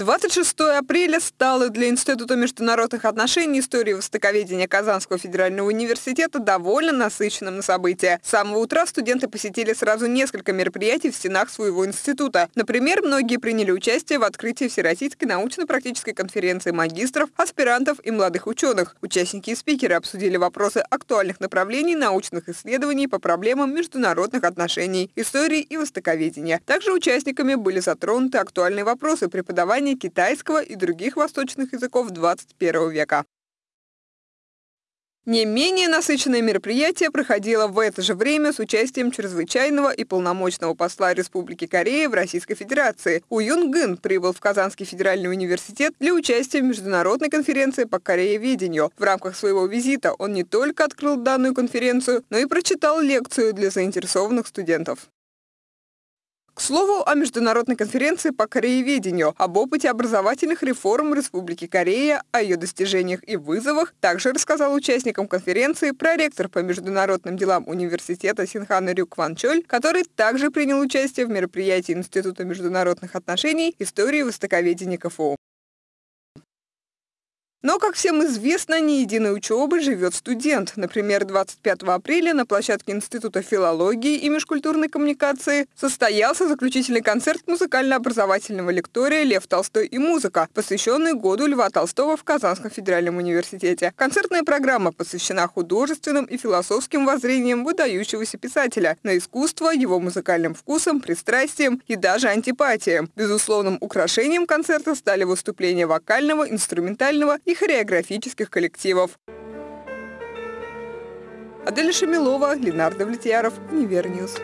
26 апреля стало для Института международных отношений и истории востоковедения Казанского федерального университета довольно насыщенным на события. С самого утра студенты посетили сразу несколько мероприятий в стенах своего института. Например, многие приняли участие в открытии Всероссийской научно-практической конференции магистров, аспирантов и молодых ученых. Участники и спикеры обсудили вопросы актуальных направлений научных исследований по проблемам международных отношений, истории и востоковедения. Также участниками были затронуты актуальные вопросы преподавания преподавания китайского и других восточных языков 21 века. Не менее насыщенное мероприятие проходило в это же время с участием чрезвычайного и полномочного посла Республики Корея в Российской Федерации. У Юн Гын прибыл в Казанский федеральный университет для участия в международной конференции по корееведению. В рамках своего визита он не только открыл данную конференцию, но и прочитал лекцию для заинтересованных студентов. К слову о международной конференции по корееведению, об опыте образовательных реформ Республики Корея, о ее достижениях и вызовах, также рассказал участникам конференции проректор по международным делам университета Синхан Рюк Ван Чоль, который также принял участие в мероприятии Института международных отношений истории востоковедения КФУ. Но, как всем известно, не единой учебы живет студент. Например, 25 апреля на площадке Института филологии и межкультурной коммуникации состоялся заключительный концерт музыкально-образовательного лектория «Лев Толстой и музыка», посвященный году Льва Толстого в Казанском федеральном университете. Концертная программа посвящена художественным и философским воззрениям выдающегося писателя на искусство, его музыкальным вкусам, пристрастиям и даже антипатиям. Безусловным украшением концерта стали выступления вокального, инструментального и хореографических коллективов. Адель Шамилова, Ленардо Влетьяров, Универньюз.